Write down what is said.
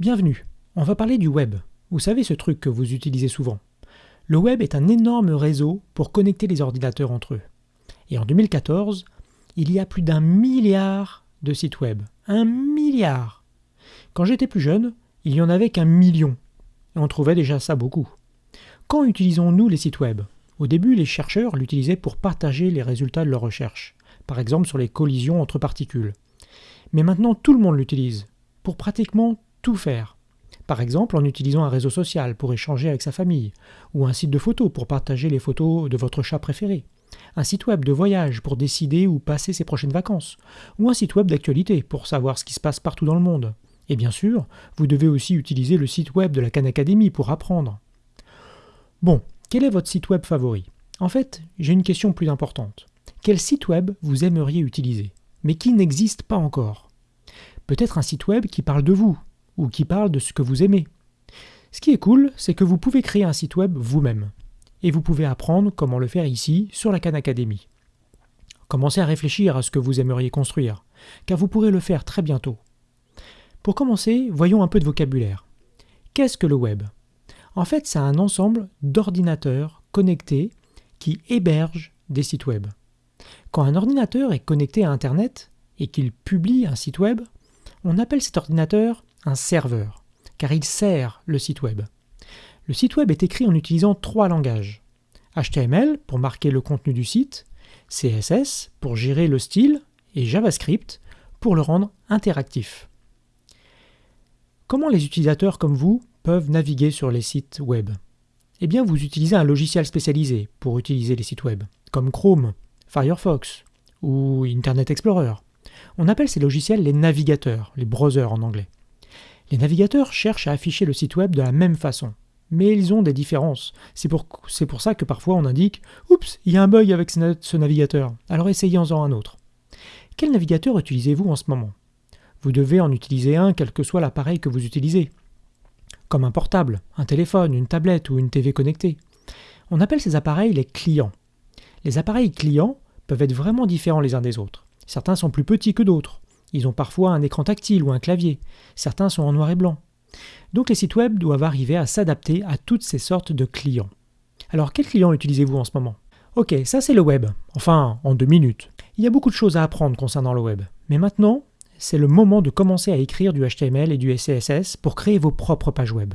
Bienvenue, on va parler du web. Vous savez ce truc que vous utilisez souvent. Le web est un énorme réseau pour connecter les ordinateurs entre eux. Et en 2014, il y a plus d'un milliard de sites web. Un milliard Quand j'étais plus jeune, il y en avait qu'un million. Et on trouvait déjà ça beaucoup. Quand utilisons-nous les sites web? Au début, les chercheurs l'utilisaient pour partager les résultats de leurs recherches, par exemple sur les collisions entre particules. Mais maintenant, tout le monde l'utilise, pour pratiquement tout faire. Par exemple en utilisant un réseau social pour échanger avec sa famille, ou un site de photos pour partager les photos de votre chat préféré, un site web de voyage pour décider où passer ses prochaines vacances, ou un site web d'actualité pour savoir ce qui se passe partout dans le monde. Et bien sûr, vous devez aussi utiliser le site web de la Khan Academy pour apprendre. Bon, quel est votre site web favori? En fait, j'ai une question plus importante. Quel site web vous aimeriez utiliser, mais qui n'existe pas encore? Peut-être un site web qui parle de vous, ou qui parle de ce que vous aimez. Ce qui est cool, c'est que vous pouvez créer un site web vous-même. Et vous pouvez apprendre comment le faire ici, sur la Khan Academy. Commencez à réfléchir à ce que vous aimeriez construire, car vous pourrez le faire très bientôt. Pour commencer, voyons un peu de vocabulaire. Qu'est-ce que le web? En fait, c'est un ensemble d'ordinateurs connectés qui hébergent des sites web. Quand un ordinateur est connecté à Internet et qu'il publie un site web, on appelle cet ordinateur un serveur, car il sert le site web. Le site web est écrit en utilisant trois langages. HTML pour marquer le contenu du site, CSS pour gérer le style et JavaScript pour le rendre interactif. Comment les utilisateurs comme vous peuvent naviguer sur les sites web? Eh bien, vous utilisez un logiciel spécialisé pour utiliser les sites web, comme Chrome, Firefox ou Internet Explorer. On appelle ces logiciels les navigateurs, les browsers en anglais. Les navigateurs cherchent à afficher le site web de la même façon, mais ils ont des différences. C'est pour, ça que parfois on indique Oups, il y a un bug avec ce navigateur, alors essayez-en un autre. Quel navigateur utilisez-vous en ce moment? Vous devez en utiliser un quel que soit l'appareil que vous utilisez, comme un portable, un téléphone, une tablette ou une TV connectée. On appelle ces appareils les clients. Les appareils clients peuvent être vraiment différents les uns des autres. Certains sont plus petits que d'autres. Ils ont parfois un écran tactile ou un clavier. Certains sont en noir et blanc. Donc les sites web doivent arriver à s'adapter à toutes ces sortes de clients. Alors quel client utilisez-vous en ce moment? Ok, ça c'est le web. Enfin, en deux minutes. Il y a beaucoup de choses à apprendre concernant le web. Mais maintenant, c'est le moment de commencer à écrire du HTML et du CSS pour créer vos propres pages web.